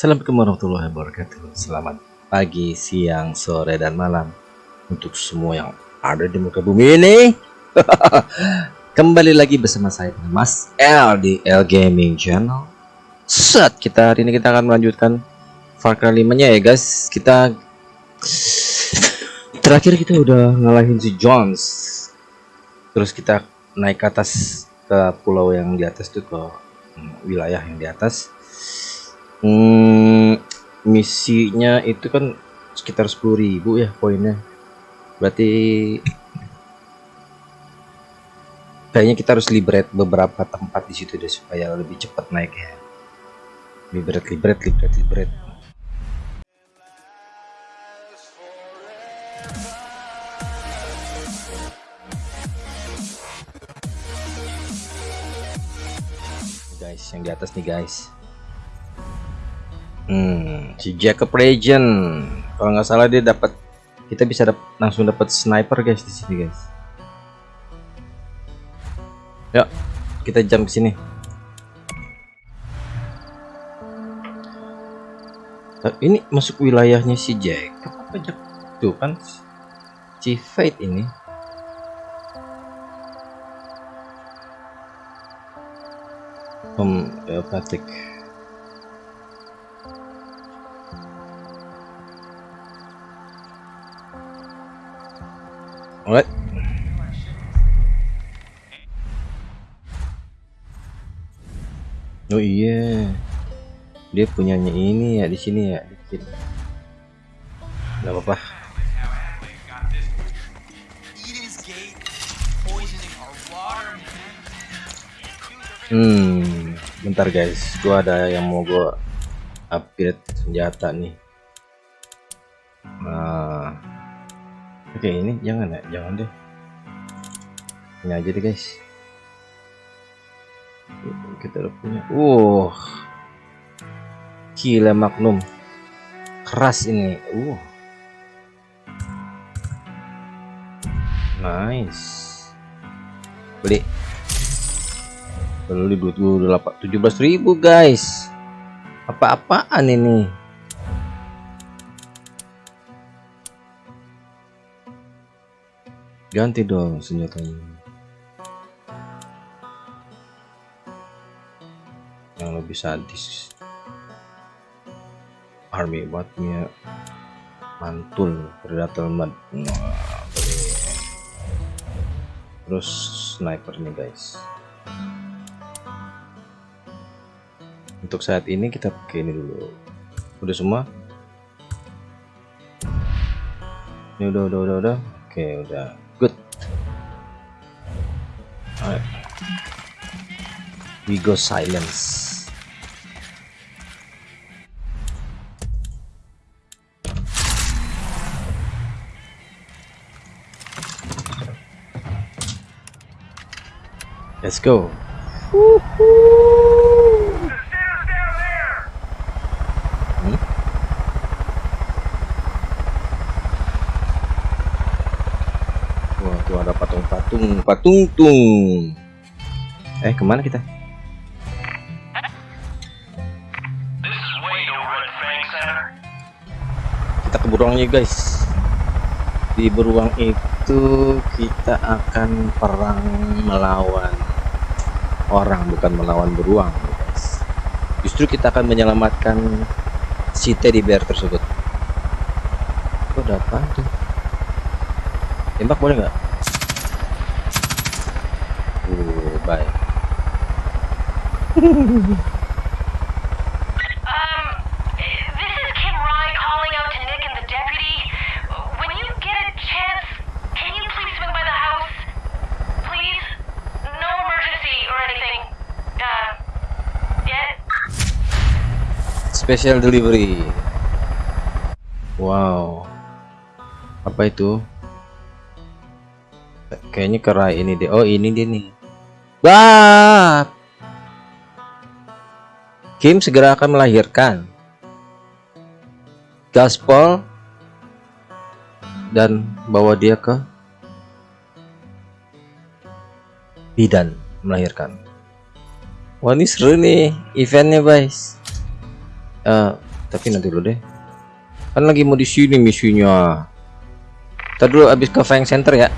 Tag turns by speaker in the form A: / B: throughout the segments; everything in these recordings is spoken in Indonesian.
A: Assalamualaikum warahmatullahi wabarakatuh. Selamat pagi, siang, sore, dan malam Untuk semua yang ada di muka bumi ini. Kembali lagi bersama saya Mas L di L Gaming Channel. Set, kita hari ini kita akan melanjutkan Far Cry 5 nya ya guys. Kita Terakhir kita udah ngalahin si Jones. Terus kita naik ke atas ke pulau yang di atas tuh ke hmm, wilayah yang di atas hmm, misinya itu kan sekitar 10.000 ya poinnya. Berarti kayaknya kita harus liberate beberapa tempat di situ deh supaya lebih cepat naik ya. Liberate liberate liberate liberate. Guys yang di atas nih guys hmm si Jacob Legend. Kalau nggak salah dia dapat kita bisa dap langsung dapat sniper guys di sini guys. Ya kita jam ke sini. Nah, ini masuk wilayahnya si Jacob apa Jacob? Tuh kan si Fate ini. Homeopathic Alright. Dia punyanya ini ya di sini ya dikit. Enggak apa-apa. Hmm, bentar guys, gua ada yang mau gua upgrade senjata nih. Nah, oke ini jangan ya, jangan deh. Ini aja deh guys. Kita udah punya. Uh, gila Magnum, keras ini. Uh, nice. Beli. Beli duit gue udah tujuh belas ribu guys. Apa-apaan ini? Ganti dong senjatanya. Yang lebih sadis army buatnya mantul predator mud terus sniper nih guys. Untuk saat ini kita pakai ini dulu. Udah semua? Ini udah udah udah udah. Oke udah. Good. Alright. we go silence let's go Wah, tuh ada patung-patung, patung-tung. Eh, ke mana kita? Kita ke beruangnya, guys. Di beruang itu kita akan perang melawan orang, bukan melawan beruang. Justru kita akan menyelamatkan si teddy bear tersebut. Oh, ada apa tuh? tembak boleh nggak? Uh, bye. Special delivery. Wow. Apa itu? Kayaknya kerai ini deh. Oh, ini dia nih. Wah. Kim segera akan melahirkan. Gaspol dan bawa dia ke bidan melahirkan. Wah ini seru nih eventnya guys. Eh, tapi nanti dulu deh. Kan lagi mau di sini misinya. Kita dulu habis ke Fang Center ya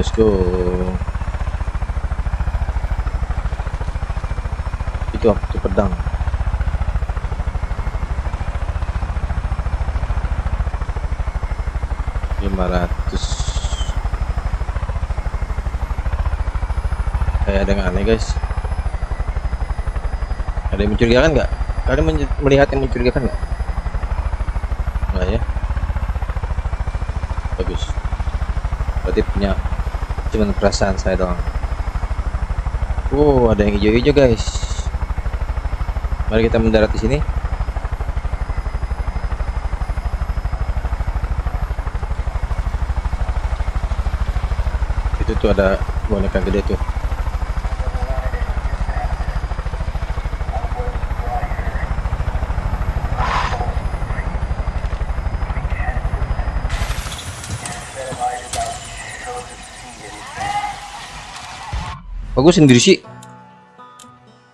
A: let's go. Itu apa? Itu pedang. Lima ratus. Kayak ada yang aneh guys. Ada yang mencurigakan nggak? Kalian melihat yang mencurigakan nggak ya bagus berarti punya cuman perasaan saya doang. Wow ada yang hijau-hijau guys. Mari kita mendarat di sini. Itu tuh ada boneka gede tuh Kok gue sendiri sih?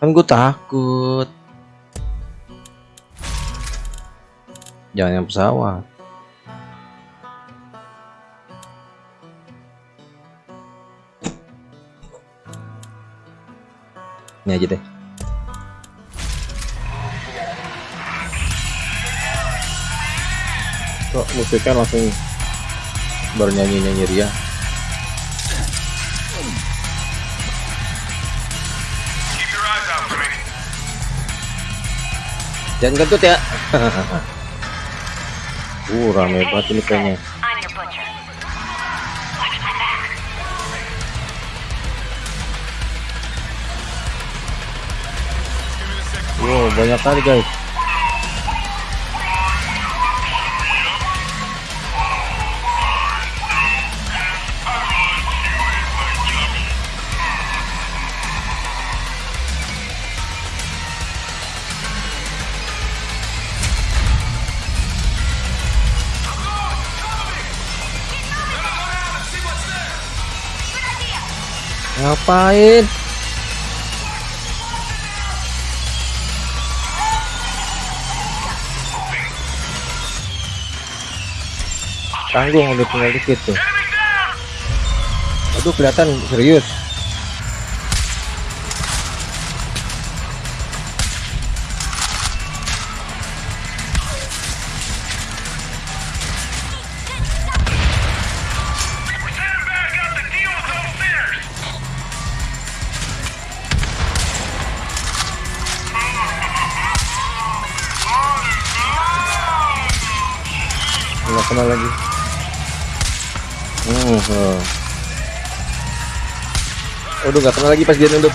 A: Kan gue takut. Jangan yang pesawat. Ini aja deh. Kok musiknya langsung bernyanyi-nyanyi ria?
B: Keep
A: Jangan kentut ya. uh, rame banget ini kayaknya. Wow, banyak kali guys. Ngapain? Tanggung udah tinggal dikit tuh. Aduh kelihatan serius. Aduh nggak kena lagi pas dia nunduk.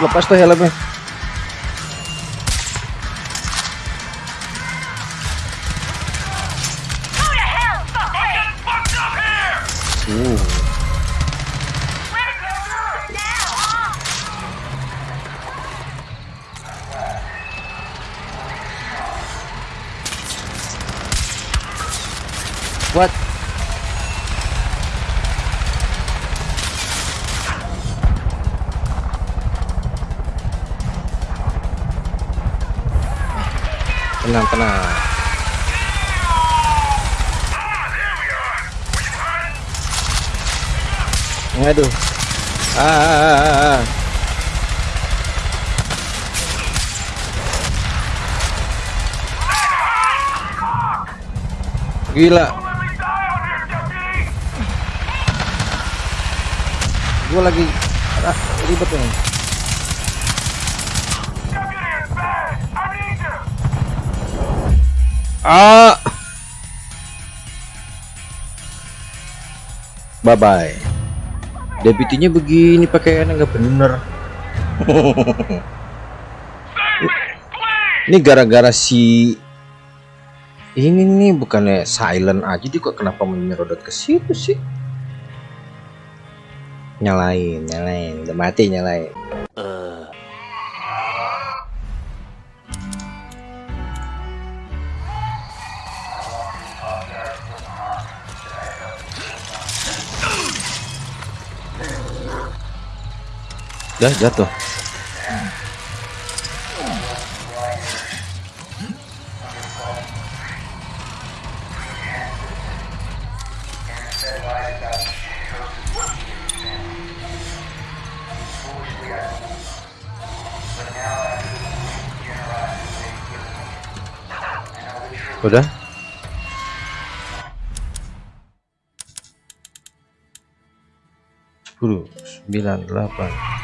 A: Lepas tuh helmnya. gila. Gue lagi ah, ribet nih.
C: Ah. Bye bye deputinya begini pakaiannya nggak bener. Ini gara-gara si ini nih bukannya silent aja kok kenapa menyerudot ke situ sih? Nyalain, nyalain, udah mati nyalain. Dah jatuh. Udah? Sepuluh, sembilan, delapan.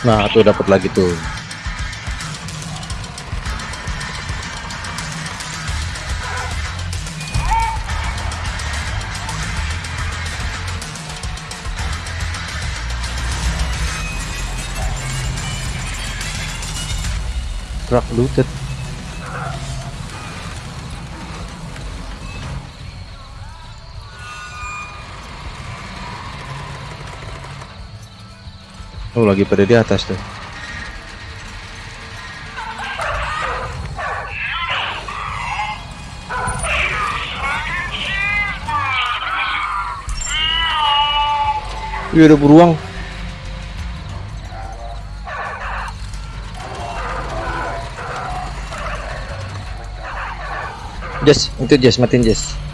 C: Nah, tuh dapat lagi tuh. Truck looted. Oh, lagi pada di atas tuh. Iya ada beruang. Jess, itu Jess, matiin Jess.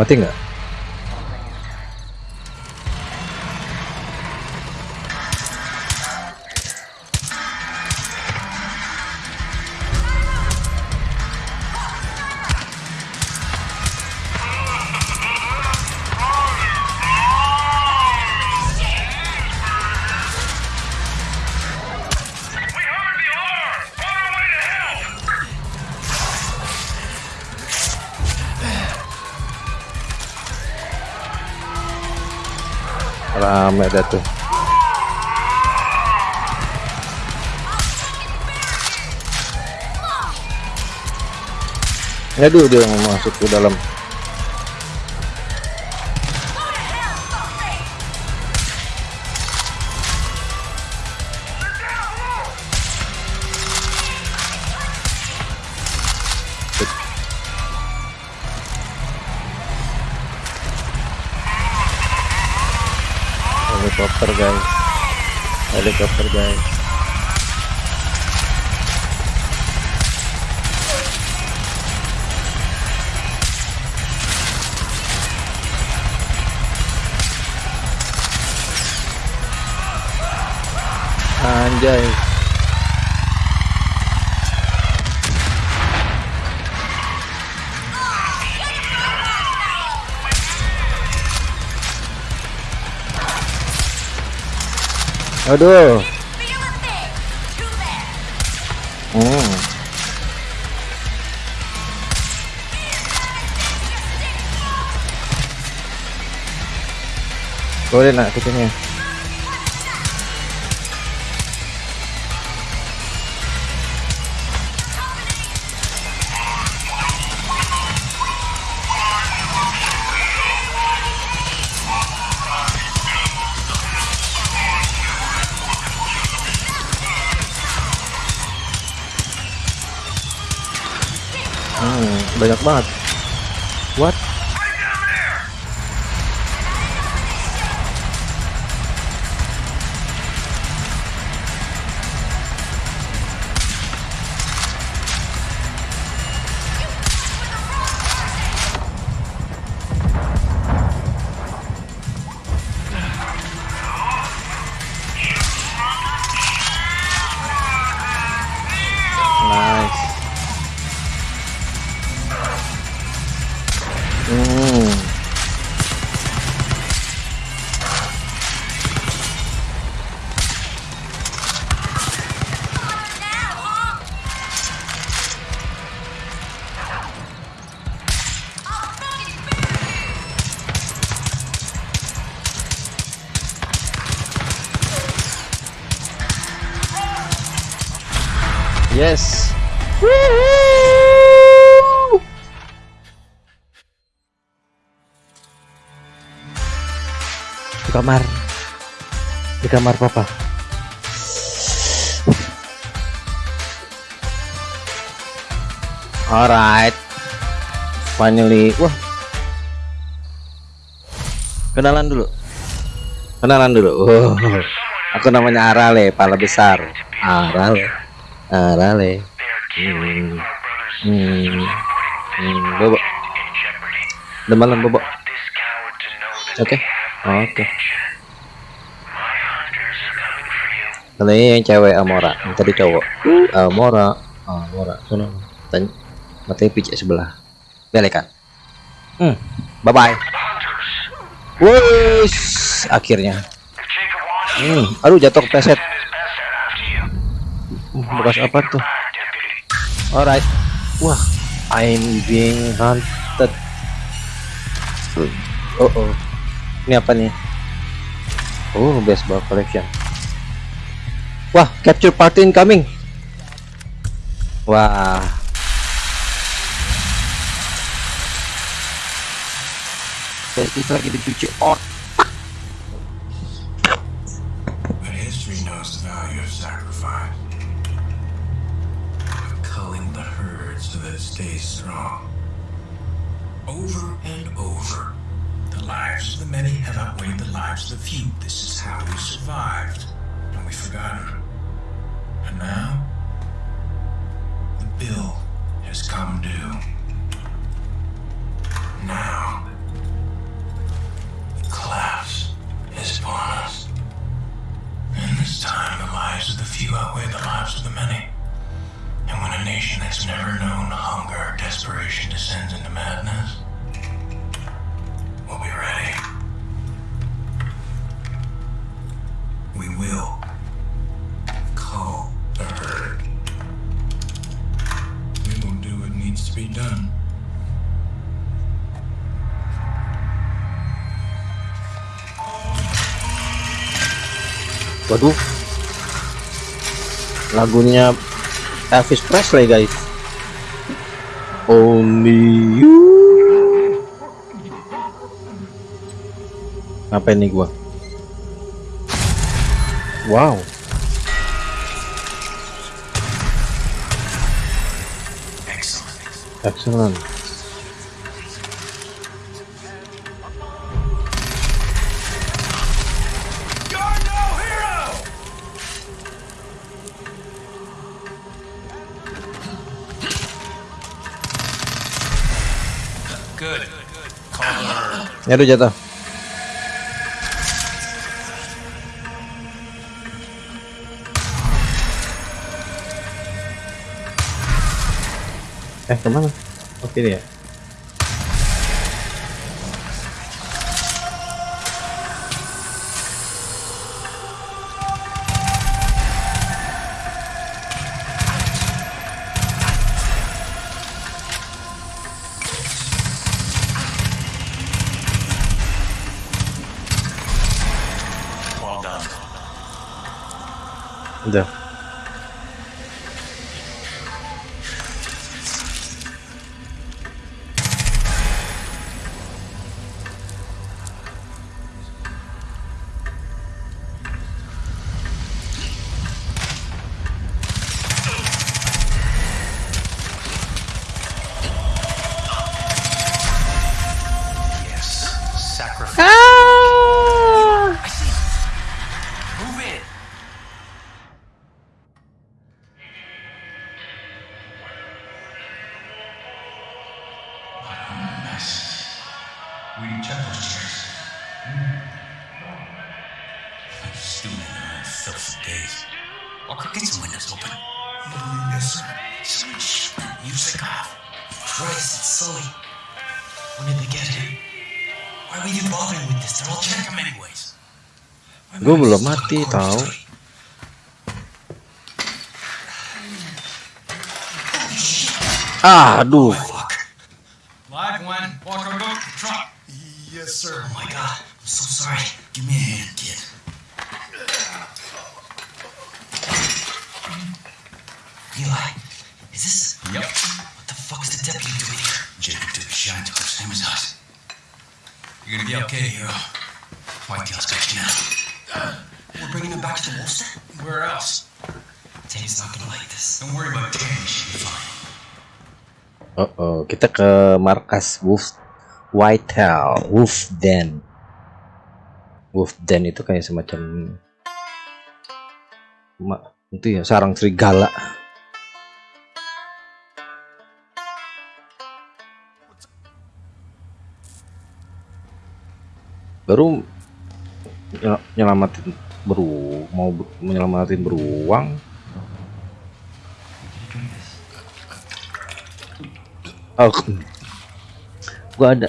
C: Mati? Dah tuh. Aduh dia mau masuk ke dalam. Helikopter guys. Helikopter guys. Anjay. Aduh. Hmm. Boleh nak kucingnya.
A: Banyak banget what yes. Woohoo! di kamar. Di kamar papa. Alright. Finally. Wah. Kenalan dulu. Kenalan dulu. Oh, aku namanya Arale pala besar. Arale Arale hmm. Hmm. Bobo. Udah malam Bobo. Oke oke kalau ini yang cewek Amora. Yang tadi cowok. Amora. Amora. Sana tanya. Matanya pijak sebelah. Belekan. Hmm. Bye bye Wush, akhirnya. Hmm. Aduh jatuh kepeset Hmm, bekas apa tuh? Alright. Wah I'm being hunted. Oh oh ini apa nih? Oh baseball collection. Wah capture party incoming. Wah. Kita lagi dicuci otak
D: outweighed the lives of the few. This is how we survived,
A: Waduh. Lagunya Elvis Presley, guys. Only you. Apa ini gua? Wow.
D: Excellent.
A: Excellent.
D: Good.
A: Ya udah jatuh. Eh ke mana? Oke dia.
D: Well
A: Gue belum mati tahu. Aduh. Kita ke markas Wolf Whitetail, Wolf Den. Wolf Den itu kayak semacam ma- itu ya sarang serigala. Baru nyel- nyelamatin beru mau menyelamatin beruang. Oh, gua ada.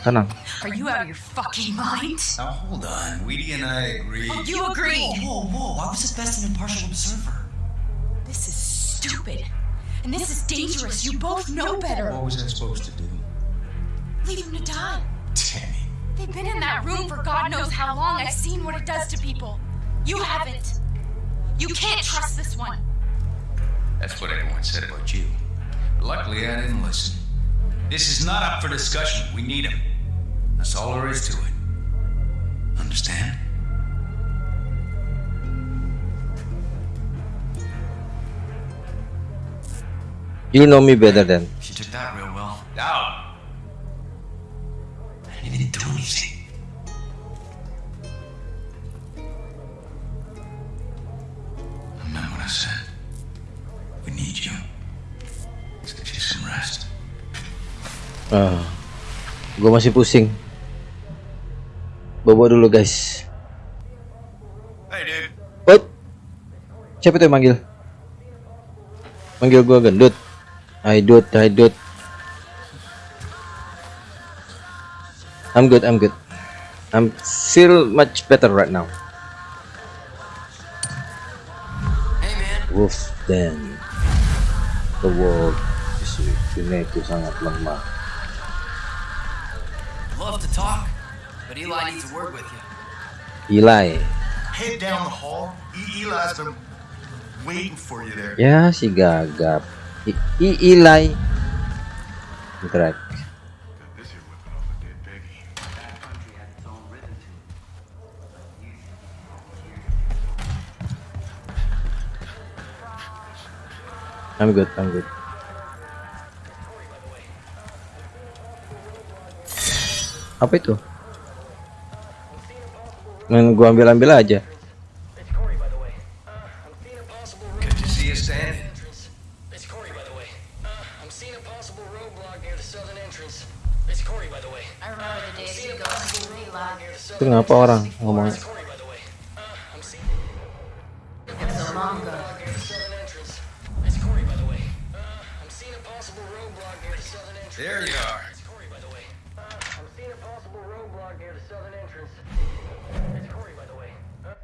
A: Tenang.
E: Are you out of your fucking mind?
F: Now hold on. Weedy and I agreed.
E: Oh, you agreed.
F: Whoa, whoa, I was just best an impartial observer.
E: This is stupid. And this is dangerous. You both know better.
F: What was I supposed to do?
E: Leave him to die.
F: Tammy.
E: They've been in that room for God knows how long. I've seen what it does to people. You haven't. You can't trust this one.
G: That's what everyone said about you. Luckily, I didn't listen. This is not up for discussion. We need him. That's all there is to it. Understand?
A: You know me better than.
F: She took that real well.
G: Out.
A: Ah, gue masih pusing. Bawa dulu guys.
G: Hey, dude.
A: What? Siapa tuh yang manggil? Manggil gua gendut. Hai dut, hai dut. I'm good, I'm good. I'm still much better right now.
F: Hey.
A: Wolf Den. The world is ini itu sangat lemah.
F: Love to talk, but Eli needs to work with you.
A: Eli.
B: Head down the hall. E- Eli's been waiting for you there.
A: Ya si gagap. I, I Eli.
B: Peggy.
A: I'm good, I'm good. Apa itu? Main gua ambil-ambil aja.
H: It's Corey, by the way. I'm seeing a possible
G: Good to see you standing.
H: entrance. It's Corey, by the way. I'm seeing a possible roadblock near the southern entrance. It's Corey, by the way.
E: I remember the days
H: Seeing
E: you
H: a
E: go
H: possible
E: to
H: roadblock near the
A: Itu ngapa orang ngomong?
G: There you are.
H: I'm a possible roadblock near the southern entrance. It's Corey, by the way. Uh,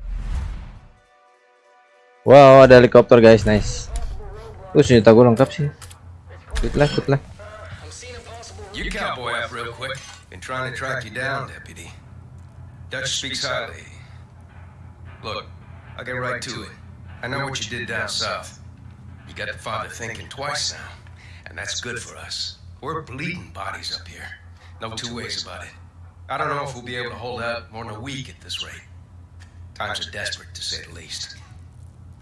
A: Wow, ada helikopter guys, nice. Uh, senjata gua lengkap sih. Good lah, good lah.
H: I'm seeing a possible
G: You cowboy up real quick. Been trying to track you down, deputy. Dutch speaks highly. Look, I'll get right to it. I know what you did down south. You got the father thinking twice now, and that's good for us. We're bleeding bodies up here. No two ways about it. I don't know if we'll be able to hold out more than a week at this rate. Times are desperate, to say the least.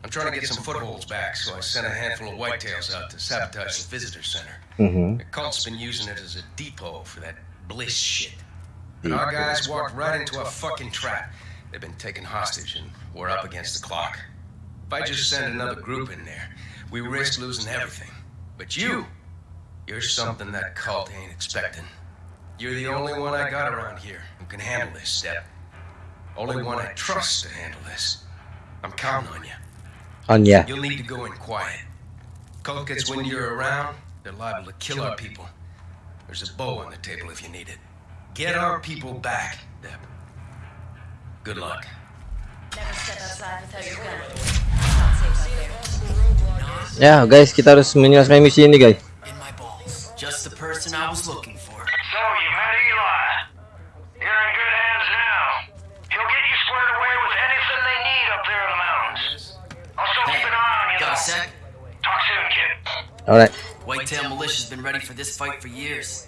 G: I'm trying to get some footholds back, so I sent a handful of whitetails out to sabotage the visitor center.
A: Mhm.
G: The cult's been using it as a depot for that bliss shit. And our guys walked right into a fucking trap. They've been taken hostage and we're up against the clock. If I just send another group in there, we risk losing everything. But you, you're something that cult ain't expecting. You're the only one I got around here who can handle this step. Only one I trust to handle this. I'm counting on you.
A: On ya.
G: You'll need to go in quiet. Cult gets when you're around, they're liable to kill our people. There's a bow on the table if you need it. Get our people back, Deb. Good luck.
E: Never step outside without your gun. Not safe out
A: guys, kita harus menyelesaikan misi ini guys.
I: In my balls. Just the person I was looking for.
J: So, you met Eli. You're in good hands now. He'll get you squared away with anything they need up there in the mountains. I'll still
I: Hey,
J: keep an eye on you,
I: got a
J: though.
I: sec?
J: Talk soon, kid.
A: Alright.
I: Whitetail Militia's been ready for this fight for years.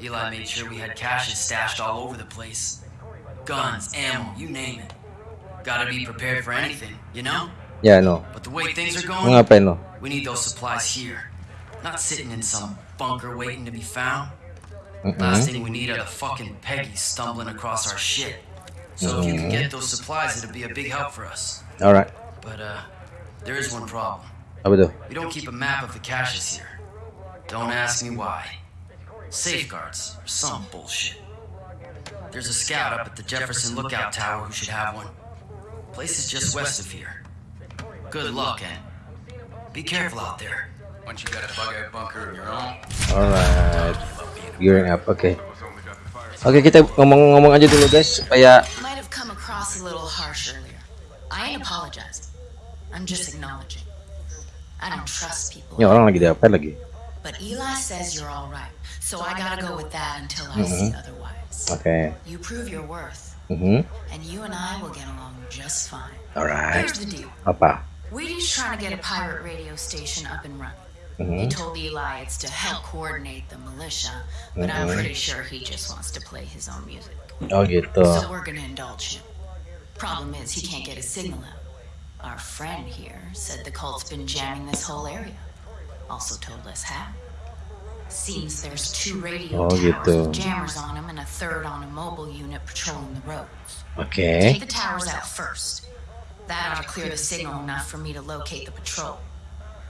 I: Eli made sure we had caches stashed all over the place. Guns, ammo, you name it. Gotta be prepared for anything, you know?
A: Ya no.
I: But the way things are going,
A: lo?
I: we need those supplies here. Not sitting in some bunker waiting to be found.
A: Mm-mm.
I: Last thing we need are the fucking Peggy stumbling across our shit. So if you can get those supplies, it'll be a big help for us.
A: Alright.
I: But uh, there is one problem.
A: Apa tuh?
I: We don't keep a map of the caches here. Don't ask me why. Safeguards or some bullshit. There's a scout up at the Jefferson Lookout Tower who should have one. Place is just west of here. Good luck, and be careful out there.
G: Once you got a bug out bunker of your own,
A: Alright. Gearing up. Oke. Oke, kita ngomong-ngomong aja dulu guys supaya
E: Might have come across a little harsh earlier. I ain't apologizing. I'm just acknowledging. I don't trust people.
A: ini orang lagi diapa lagi.
E: But Eli says you're all right, so I gotta go with that until I see otherwise.
A: Oke.
E: You prove your worth,
A: Mhm.
E: and you and I will get along just fine.
A: Alright.
E: Here's the deal.
A: Apa?
E: Wheaty's trying to get a pirate radio station up and running.
A: Mhm.
E: He told Eli it's to help coordinate the militia, but I'm
A: Mhm.
E: pretty sure he just wants to play his own music.
A: Oh gitu.
E: So we're gonna indulge him. Problem is, he can't get his signal out. Our friend here said the cult's been jamming this whole area. Also told us how. Seems there's two radio
A: Oh,
E: towers with jammers on them and a third on a mobile unit patrolling the roads.
A: Oke.
E: Take the towers out first. That ought to clear the signal enough for me to locate the patrol.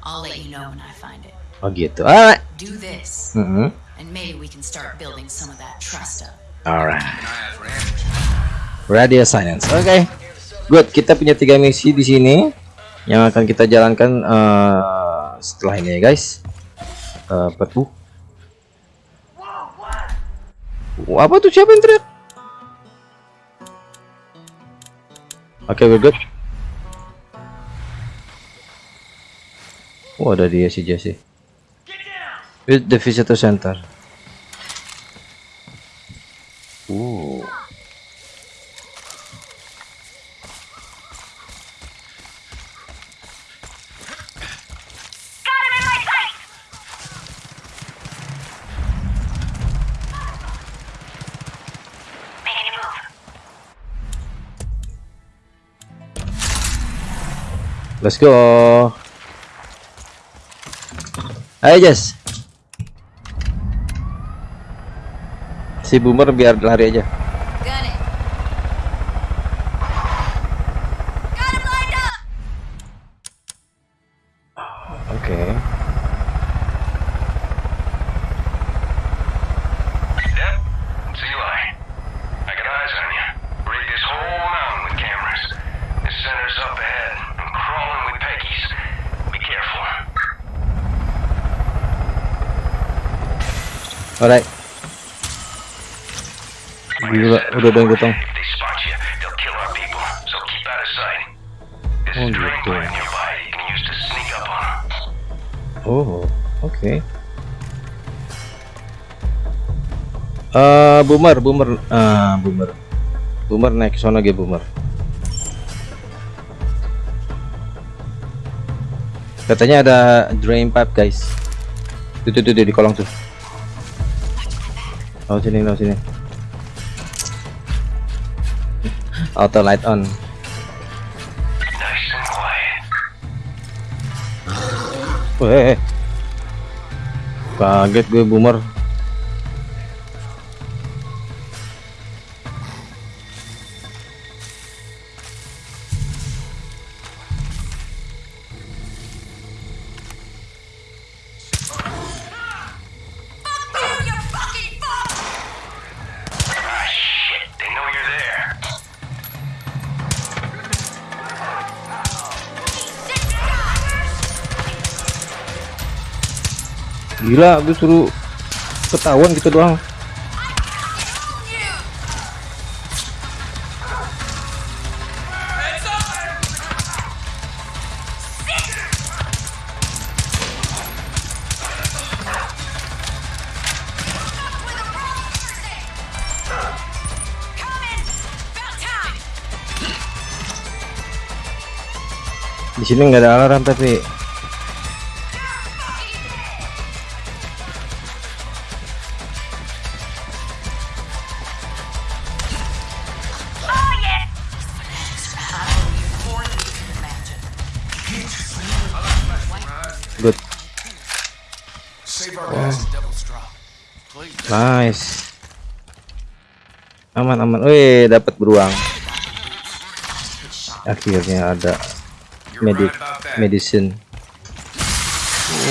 E: I'll let you know when I find it.
A: I'll Oh gitu. Alright.
E: Do this,
A: Mm -hmm.
E: and maybe we can start building some of that trust up.
A: Alright.
G: keep an eye out for ambushes.
A: Radio silence. Oke. Good. Kita punya tiga misi di sini yang akan kita jalankan eh, setelah ini ya guys. Apa tuh? Wah, Apa tuh siapa yang teriak? Oke, we're good. Oh, ada dia si Jesse. With the visitor center. Uh. Let's go. Ayo Jess. Si Boomer biar lari aja. Alright. Gila, udah ada yang
J: sight. There's
A: Oh, gitu. Oh, oke. Eh, Boomer, Boomer, ah, Boomer. Boomer naik sono ge Boomer. Katanya ada drain pipe, guys. Tuh, tuh, tuh, tuh, di kolong tuh. Oh, sini, oh, sini. Auto light on. Weh. Kaget gue boomer. Gila, gue suruh ketahuan gitu doang. Di sini nggak ada alarm tapi aman. Wih, dapat beruang. Akhirnya ada
J: that.
A: medicine.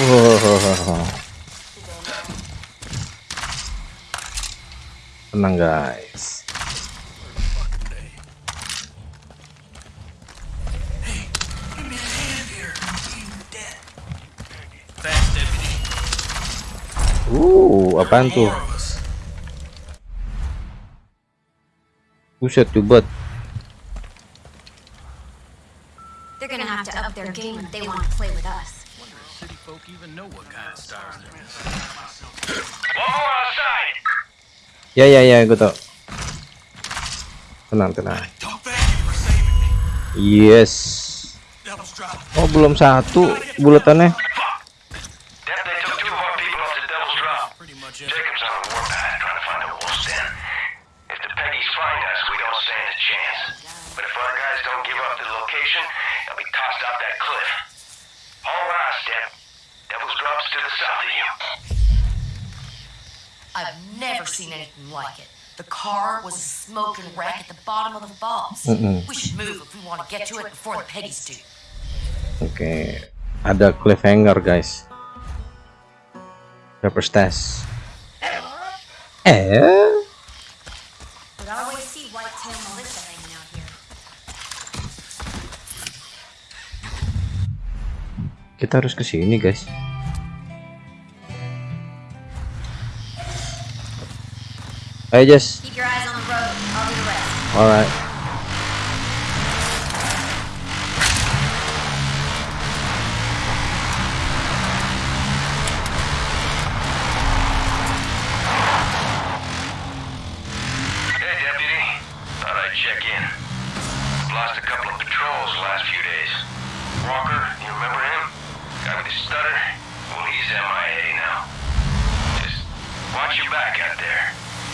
A: Wow. Tenang guys. Uh, apaan tuh? Buset tuh bot.
K: They're gonna have to up their game if they want to play with us.
G: City folk even know what kind of stars they're in.
J: One more outside.
A: Ya ya ya, gue tau. Tenang tenang. Yes. Oh belum satu buletannya.
J: Dep, they took two of our people off the Devil's Drop.
G: Pretty much it.
J: Jacob's on a warpath trying to find a wolf's den. If the Peggies find us, we don't stand a chance. But if our guys don't give up the location, they'll be tossed off that cliff. All right, Dep. Devil's Drop's to the south of you.
E: I've never seen anything like it. The car was a smoking wreck at the bottom of the falls.
A: Mm-mm.
E: We should move if we want to get to it before the Peggies do.
A: Oke, ada cliffhanger guys. Pepper Stash. Eh,
K: But I always see Whitetail Melissa hanging out here.
A: kita harus ke sini guys. Ayo Jess.
K: Keep your eyes on the road. I'll do the rest.
A: Alright.
J: Hey,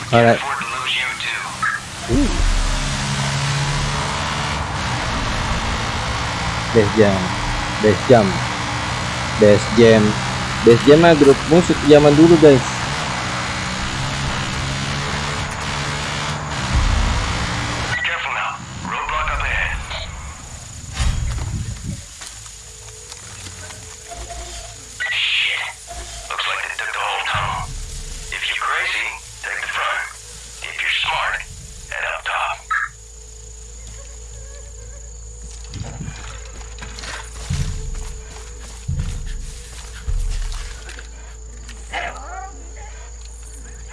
J: You, too.
A: Death Jam. Death Jam. Death Jam. Death Jam mah grup musik zaman dulu guys.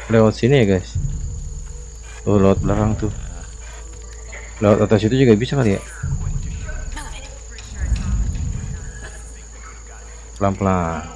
A: Lewat sini ya guys. Oh, lewat belakang tuh. Lewat atas itu juga bisa kali ya? Pelan-pelan.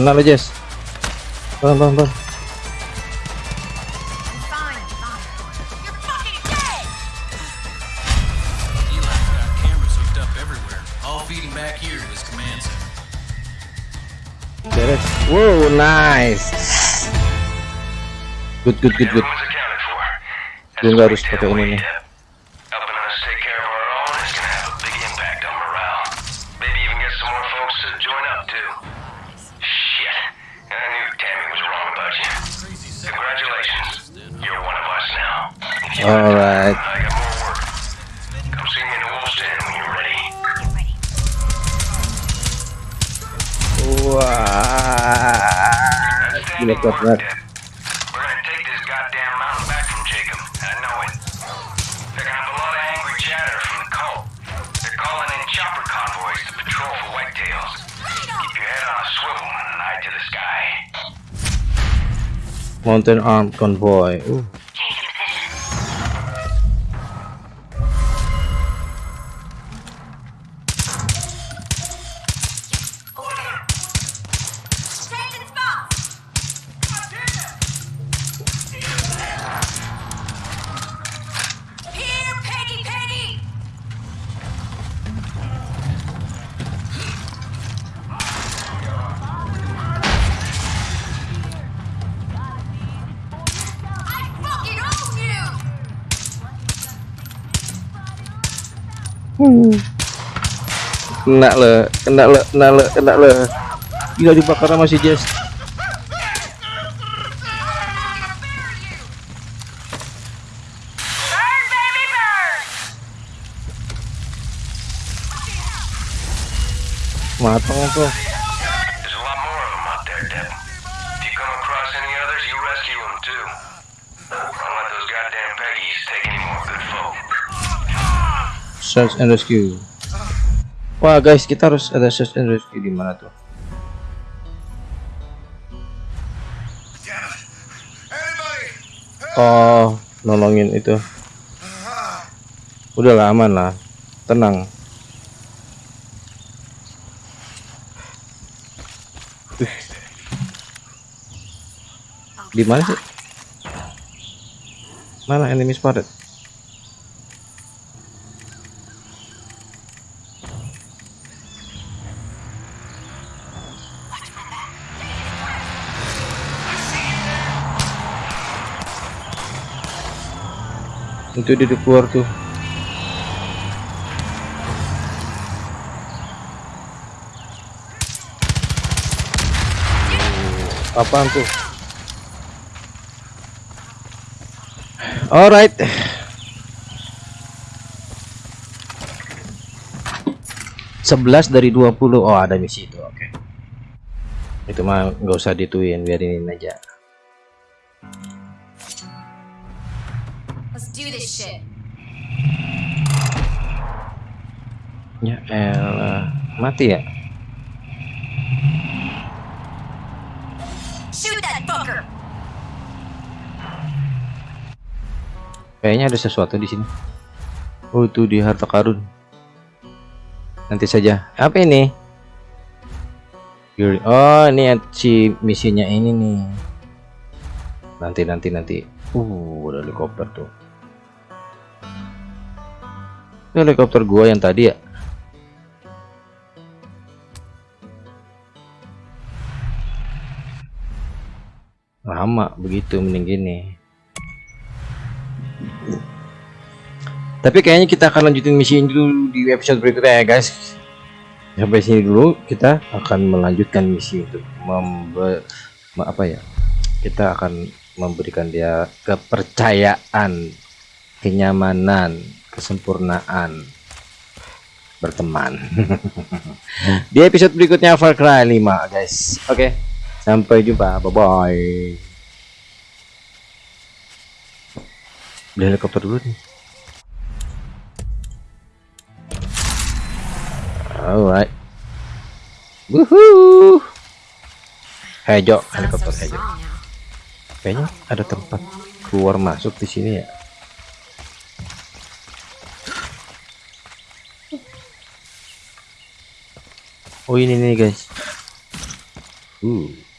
A: Kena lo, Jess. Bang, bang, bang. Beres. Wow, nice. Good, good, good, good. Gue nggak harus pakai ini nih. Gila kuat banget.
J: We're gonna take this goddamn mountain back from Jacob. I know it. They're gonna have a lot of angry chatter from the cult. They're calling in chopper convoys to patrol for whitetails. Keep your head on a swivel and an eye to the sky.
A: Mountain Armed Convoy. Uh. Kena le, kena le, kena le, kena le. Gila dibakar sama si Jess. Matang tuh. Search and rescue. Wah guys, kita harus ada search and rescue di mana tuh? Oh, nolongin itu. Udah lah, aman lah. Tenang. Di mana sih? Mana enemy spotted? Itu dia keluar tuh. Apaan tuh? Alright. Sebelas dari 20 Oh ada misi itu oke Itu mah nggak usah dituin biarin aja Mati ya! Kayaknya ada sesuatu di sini. Oh, itu di harta karun. Nanti saja. Apa ini? Oh, ini si misinya ini nih. Nanti nanti nanti. Uh, ada helikopter tuh. Itu helikopter gua yang tadi ya. Begitu mending gini. Tapi kayaknya kita akan lanjutin misi ini dulu di episode berikutnya ya guys. Sampai sini dulu kita akan melanjutkan misi untuk membe me- apa ya? Kita akan memberikan dia kepercayaan, kenyamanan, kesempurnaan berteman. di episode berikutnya Far Cry 5 guys. Oke. Sampai jumpa. Bye bye. Beli helikopter dulu nih. Alright. Woohoo. Hejo, helikopter hejo. Kayaknya ada tempat keluar masuk di sini ya. Oh ini nih guys. Uh.